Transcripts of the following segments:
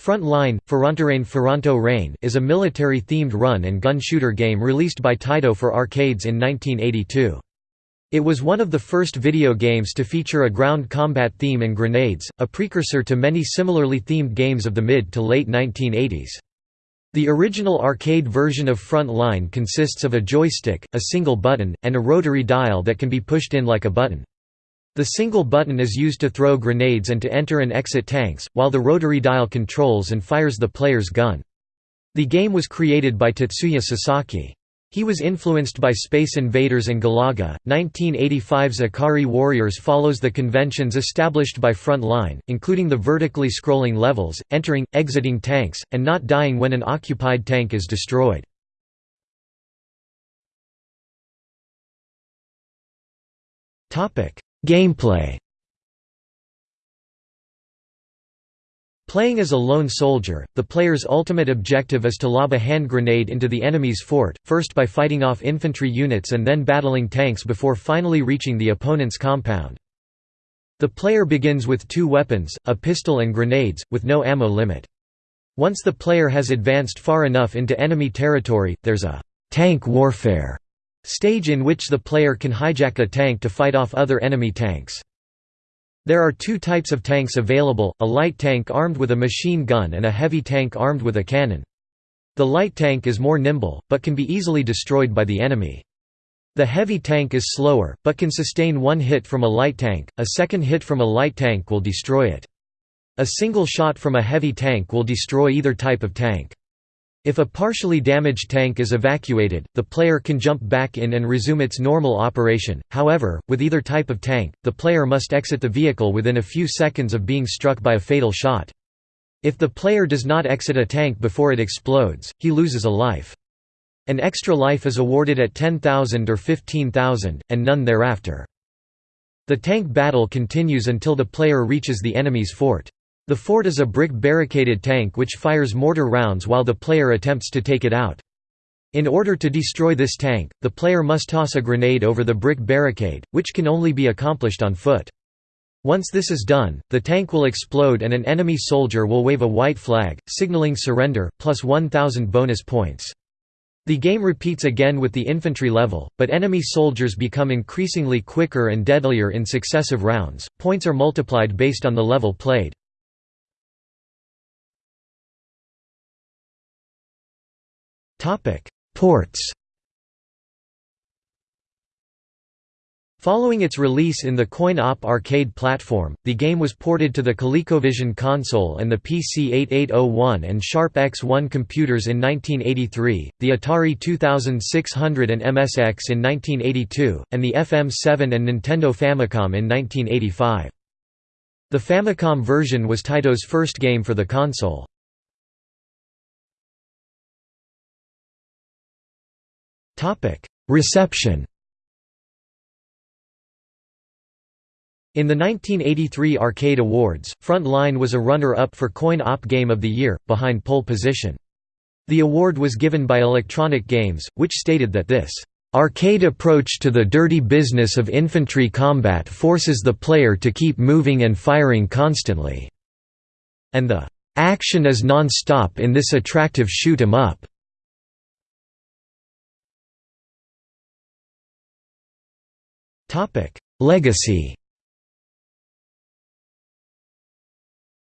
Front Line, Fronterain Ferranto Rain is a military-themed run-and-gun shooter game released by Taito for arcades in 1982. It was one of the first video games to feature a ground combat theme and grenades, a precursor to many similarly themed games of the mid to late 1980s. The original arcade version of Front Line consists of a joystick, a single button, and a rotary dial that can be pushed in like a button. The single button is used to throw grenades and to enter and exit tanks, while the rotary dial controls and fires the player's gun. The game was created by Tatsuya Sasaki. He was influenced by Space Invaders and Galaga. 1985's Ikari Warriors follows the conventions established by Front Line, including the vertically scrolling levels, entering, exiting tanks, and not dying when an occupied tank is destroyed. Topic: Gameplay Playing as a lone soldier, the player's ultimate objective is to lob a hand grenade into the enemy's fort, first by fighting off infantry units and then battling tanks before finally reaching the opponent's compound. The player begins with two weapons, a pistol and grenades, with no ammo limit. Once the player has advanced far enough into enemy territory, there's a «tank warfare» Stage in which the player can hijack a tank to fight off other enemy tanks. There are two types of tanks available, a light tank armed with a machine gun and a heavy tank armed with a cannon. The light tank is more nimble, but can be easily destroyed by the enemy. The heavy tank is slower, but can sustain one hit from a light tank, a second hit from a light tank will destroy it. A single shot from a heavy tank will destroy either type of tank. If a partially damaged tank is evacuated, the player can jump back in and resume its normal operation, however, with either type of tank, the player must exit the vehicle within a few seconds of being struck by a fatal shot. If the player does not exit a tank before it explodes, he loses a life. An extra life is awarded at 10,000 or 15,000, and none thereafter. The tank battle continues until the player reaches the enemy's fort. The fort is a brick barricaded tank which fires mortar rounds while the player attempts to take it out. In order to destroy this tank, the player must toss a grenade over the brick barricade, which can only be accomplished on foot. Once this is done, the tank will explode and an enemy soldier will wave a white flag, signaling surrender, plus 1000 bonus points. The game repeats again with the infantry level, but enemy soldiers become increasingly quicker and deadlier in successive rounds. Points are multiplied based on the level played. Topic: Ports. Following its release in the Coin-Op arcade platform, the game was ported to the ColecoVision console and the PC-8801 and Sharp X1 computers in 1983, the Atari 2600 and MSX in 1982, and the FM7 and Nintendo Famicom in 1985. The Famicom version was Taito's first game for the console. Reception In the 1983 Arcade Awards, Front Line was a runner-up for Coin-Op Game of the Year, behind Pole Position. The award was given by Electronic Games, which stated that this arcade approach to the dirty business of infantry combat forces the player to keep moving and firing constantly." And the "...action is non-stop in this attractive shoot 'em up." Topic: Legacy.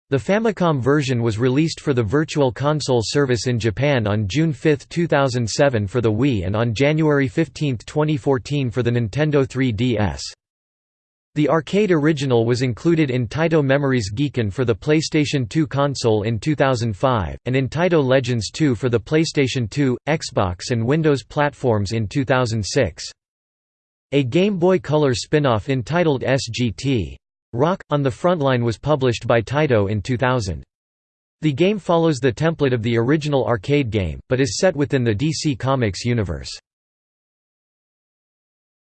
The Famicom version was released for the Virtual Console service in Japan on June 5, 2007 for the Wii and on January 15, 2014 for the Nintendo 3DS. The arcade original was included in Taito Memories Gekan for the PlayStation 2 console in 2005, and in Taito Legends 2 for the PlayStation 2, Xbox and Windows platforms in 2006. A Game Boy Color spin-off entitled SGT. Rock, on the Frontline was published by Taito in 2000. The game follows the template of the original arcade game, but is set within the DC Comics universe.